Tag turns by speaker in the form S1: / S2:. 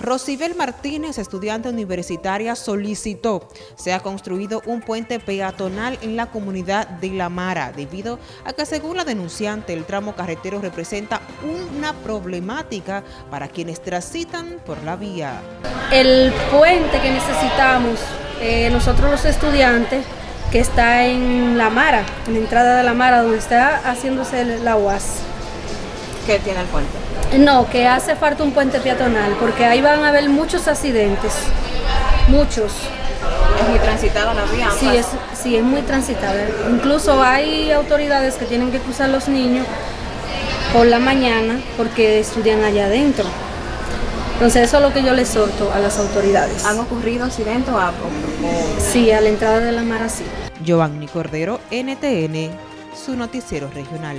S1: Rosibel Martínez, estudiante universitaria, solicitó se ha construido un puente peatonal en la comunidad de La Mara, debido a que según la denunciante el tramo carretero representa una problemática para quienes transitan por la vía.
S2: El puente que necesitamos eh, nosotros los estudiantes que está en La Mara, en la entrada de La Mara, donde está haciéndose la UAS.
S1: ¿Qué tiene el puente?
S2: No, que hace falta un puente peatonal, porque ahí van a haber muchos accidentes, muchos.
S1: ¿Es muy transitada la vía?
S2: Sí es, sí, es muy transitada. Incluso hay autoridades que tienen que cruzar los niños por la mañana porque estudian allá adentro. Entonces eso es lo que yo les exhorto a las autoridades.
S1: ¿Han ocurrido accidentes o algo?
S2: Sí, a la entrada de la mar sí.
S1: Giovanni Cordero, NTN, su noticiero regional.